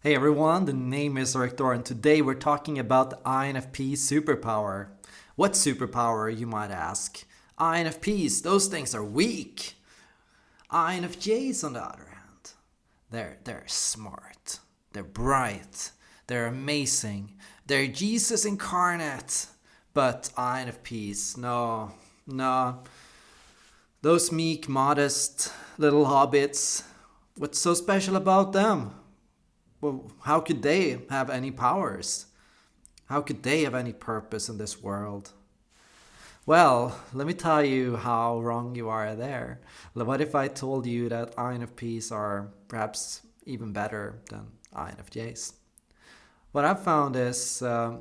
Hey everyone, the name is Rector, and today we're talking about the INFP superpower. What superpower, you might ask? INFPs, those things are weak. INFJs, on the other hand, they're, they're smart, they're bright, they're amazing, they're Jesus incarnate. But INFPs, no, no. Those meek, modest little hobbits, what's so special about them? Well, how could they have any powers? How could they have any purpose in this world? Well, let me tell you how wrong you are there. What if I told you that INFPs are perhaps even better than INFJs? What I've found is um,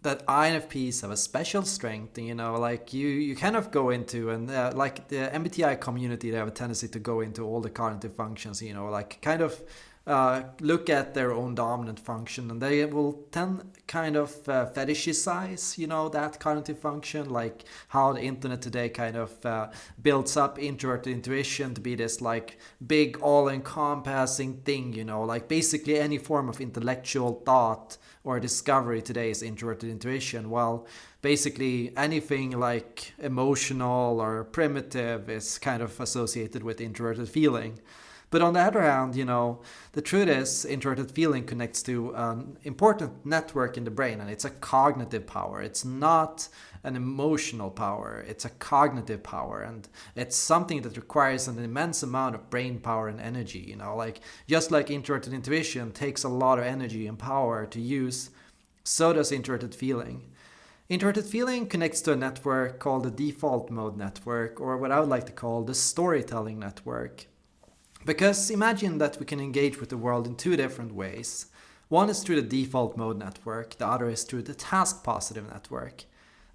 that INFPs have a special strength. You know, like you, you kind of go into and uh, like the MBTI community, they have a tendency to go into all the cognitive functions. You know, like kind of uh, look at their own dominant function and they will tend kind of uh, fetishize you know that cognitive function like how the internet today kind of uh, builds up introverted intuition to be this like big all-encompassing thing you know? Like basically any form of intellectual thought or discovery today is introverted intuition. Well basically anything like emotional or primitive is kind of associated with introverted feeling but on the other hand, you know, the truth is introverted feeling connects to an important network in the brain and it's a cognitive power. It's not an emotional power. It's a cognitive power and it's something that requires an immense amount of brain power and energy, you know, like just like introverted intuition takes a lot of energy and power to use, so does introverted feeling. Introverted feeling connects to a network called the default mode network, or what I would like to call the storytelling network. Because imagine that we can engage with the world in two different ways. One is through the default mode network, the other is through the task positive network.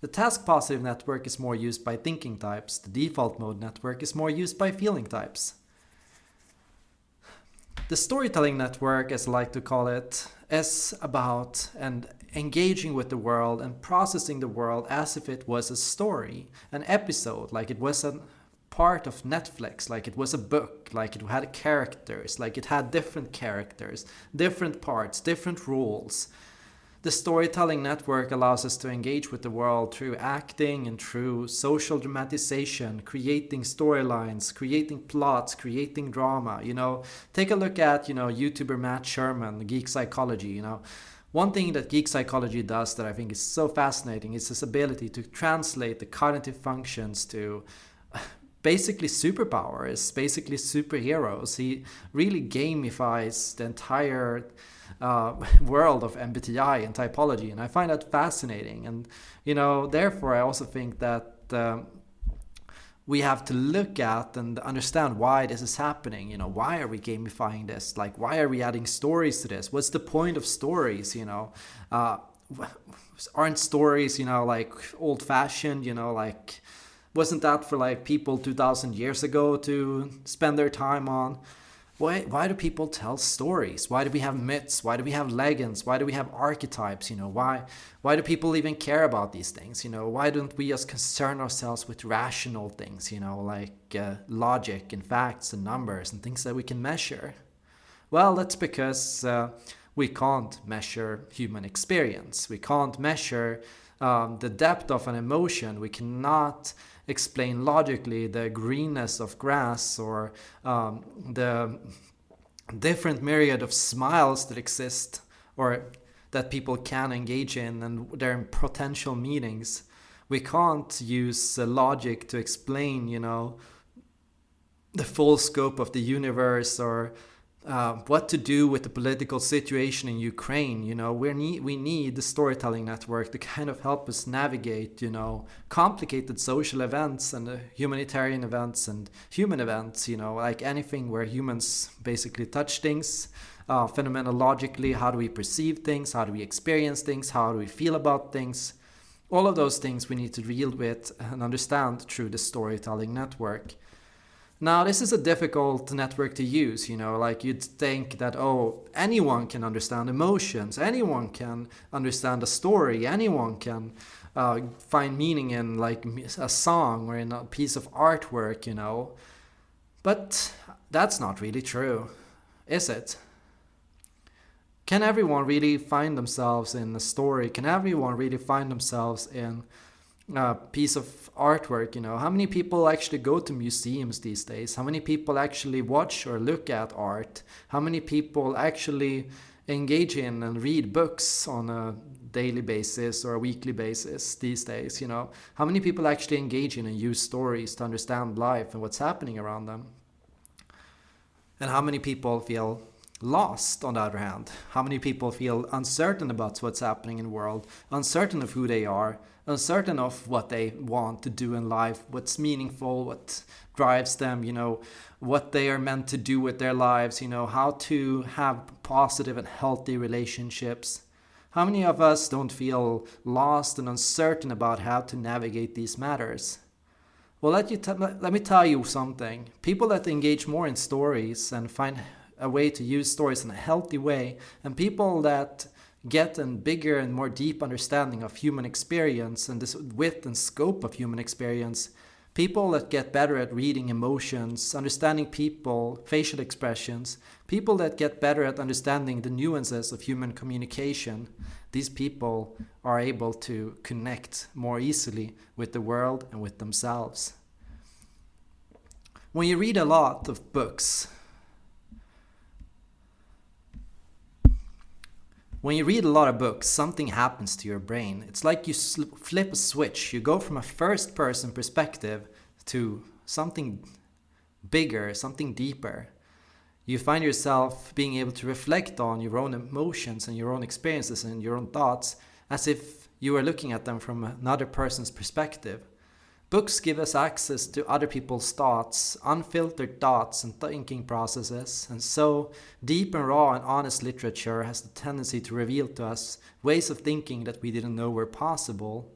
The task positive network is more used by thinking types, the default mode network is more used by feeling types. The storytelling network, as I like to call it, is about and engaging with the world and processing the world as if it was a story, an episode, like it was an part of Netflix, like it was a book, like it had characters, like it had different characters, different parts, different rules. The storytelling network allows us to engage with the world through acting and through social dramatization, creating storylines, creating plots, creating drama. You know, take a look at, you know, YouTuber Matt Sherman, Geek Psychology, you know. One thing that geek psychology does that I think is so fascinating is this ability to translate the cognitive functions to basically superpowers, basically superheroes. He really gamifies the entire uh, world of MBTI and typology, and I find that fascinating. And you know, therefore, I also think that. Um, we have to look at and understand why this is happening. You know, why are we gamifying this? Like, why are we adding stories to this? What's the point of stories? You know, uh, aren't stories, you know, like old fashioned? You know, like wasn't that for like people 2000 years ago to spend their time on? Why why do people tell stories? Why do we have myths? Why do we have legends? Why do we have archetypes you know? Why why do people even care about these things you know? Why don't we just concern ourselves with rational things you know? Like uh, logic and facts and numbers and things that we can measure. Well that's because uh, we can't measure human experience. We can't measure um, the depth of an emotion. We cannot explain logically the greenness of grass or um, the different myriad of smiles that exist or that people can engage in and their potential meanings. We can't use logic to explain, you know, the full scope of the universe or uh, what to do with the political situation in Ukraine. You know, we need we need the storytelling network to kind of help us navigate, you know, complicated social events and uh, humanitarian events and human events. You know, like anything where humans basically touch things. Uh, phenomenologically, how do we perceive things? How do we experience things? How do we feel about things? All of those things we need to deal with and understand through the storytelling network. Now, this is a difficult network to use, you know, like you'd think that, oh, anyone can understand emotions, anyone can understand a story, anyone can uh, find meaning in like a song or in a piece of artwork, you know. But that's not really true, is it? can everyone really find themselves in a story? Can everyone really find themselves in a piece of artwork? You know, how many people actually go to museums these days? How many people actually watch or look at art? How many people actually engage in and read books on a daily basis or a weekly basis these days? You know, how many people actually engage in and use stories to understand life and what's happening around them? And how many people feel lost on the other hand? How many people feel uncertain about what's happening in the world, uncertain of who they are, uncertain of what they want to do in life, what's meaningful, what drives them, you know, what they are meant to do with their lives, you know, how to have positive and healthy relationships. How many of us don't feel lost and uncertain about how to navigate these matters? Well, let, you let me tell you something. People that engage more in stories and find a way to use stories in a healthy way, and people that get a bigger and more deep understanding of human experience and this width and scope of human experience, people that get better at reading emotions, understanding people, facial expressions, people that get better at understanding the nuances of human communication, these people are able to connect more easily with the world and with themselves. When you read a lot of books, when you read a lot of books, something happens to your brain. It's like you flip a switch. You go from a first person perspective to something bigger, something deeper you find yourself being able to reflect on your own emotions and your own experiences and your own thoughts as if you were looking at them from another person's perspective. Books give us access to other people's thoughts, unfiltered thoughts and thinking processes, and so deep and raw and honest literature has the tendency to reveal to us ways of thinking that we didn't know were possible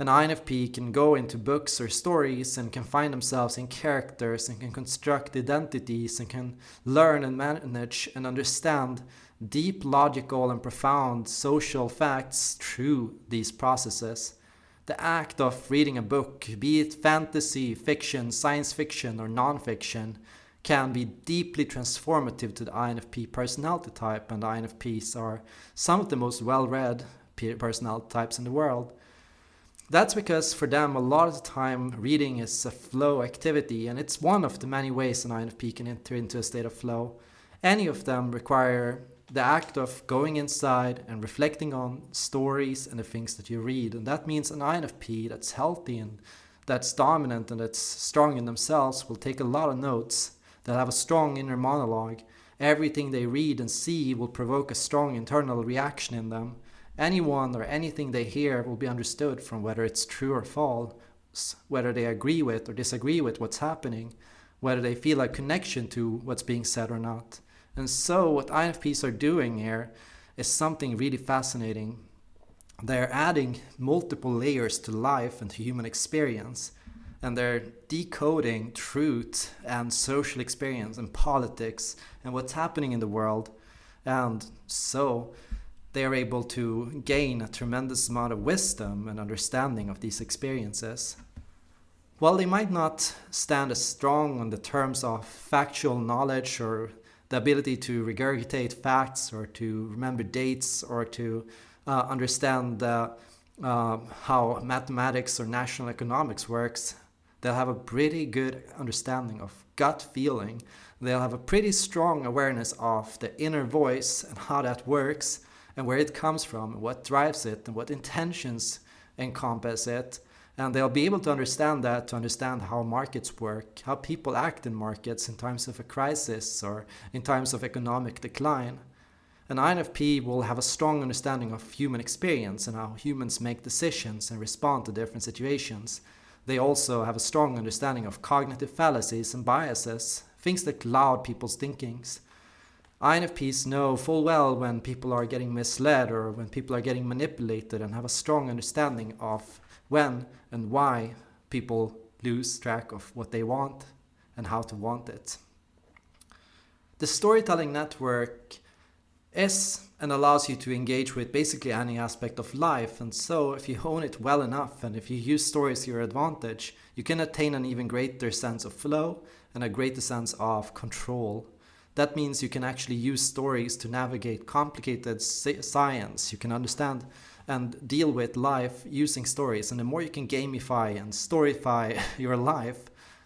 an INFP can go into books or stories and can find themselves in characters and can construct identities and can learn and manage and understand deep logical and profound social facts through these processes. The act of reading a book, be it fantasy, fiction, science fiction, or non-fiction, can be deeply transformative to the INFP personality type, and INFPs are some of the most well-read personality types in the world. That's because for them, a lot of the time, reading is a flow activity, and it's one of the many ways an INFP can enter into a state of flow. Any of them require the act of going inside and reflecting on stories and the things that you read. And that means an INFP that's healthy and that's dominant and that's strong in themselves will take a lot of notes, they'll have a strong inner monologue. Everything they read and see will provoke a strong internal reaction in them anyone or anything they hear will be understood from whether it's true or false, whether they agree with or disagree with what's happening, whether they feel a connection to what's being said or not. And so, what INFPs are doing here is something really fascinating. They're adding multiple layers to life and to human experience, and they're decoding truth and social experience and politics and what's happening in the world. And so, they are able to gain a tremendous amount of wisdom and understanding of these experiences. While they might not stand as strong on the terms of factual knowledge or the ability to regurgitate facts or to remember dates or to uh, understand uh, uh, how mathematics or national economics works, they'll have a pretty good understanding of gut feeling. They'll have a pretty strong awareness of the inner voice and how that works and where it comes from, what drives it, and what intentions encompass it. And they'll be able to understand that to understand how markets work, how people act in markets in times of a crisis or in times of economic decline. An INFP will have a strong understanding of human experience and how humans make decisions and respond to different situations. They also have a strong understanding of cognitive fallacies and biases, things that cloud people's thinkings. INFPs know full well when people are getting misled or when people are getting manipulated and have a strong understanding of when and why people lose track of what they want and how to want it. The storytelling network is and allows you to engage with basically any aspect of life and so if you hone it well enough and if you use stories to your advantage you can attain an even greater sense of flow and a greater sense of control That means you can actually use stories to navigate complicated science. You can understand and deal with life using stories. And the more you can gamify and storyfy your life,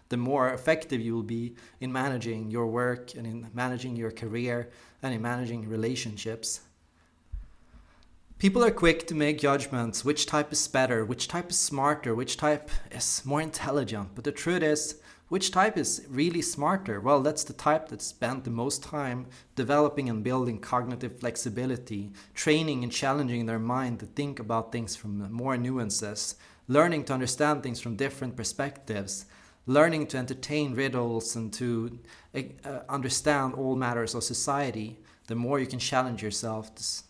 the more effective you will be in managing your work and in managing your career and in managing relationships. People are quick to make judgments which type is better, which type is smarter, which type is more intelligent. But the truth is, which type is really smarter? Well, that's the type that spent the most time developing and building cognitive flexibility, training and challenging their mind to think about things from more nuances, learning to understand things from different perspectives, learning to entertain riddles and to uh, understand all matters of society. The more you can challenge yourself, the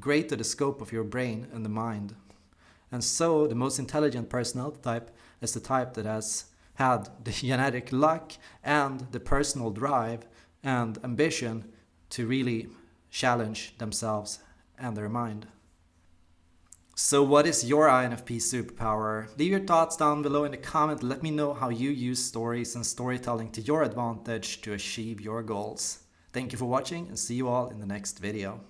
greater the scope of your brain and the mind. And so, the most intelligent personality type is the type that has had the genetic luck and the personal drive and ambition to really challenge themselves and their mind. So what is your INFP superpower? Leave your thoughts down below in the comment. Let me know how you use stories and storytelling to your advantage to achieve your goals. Thank you for watching and see you all in the next video.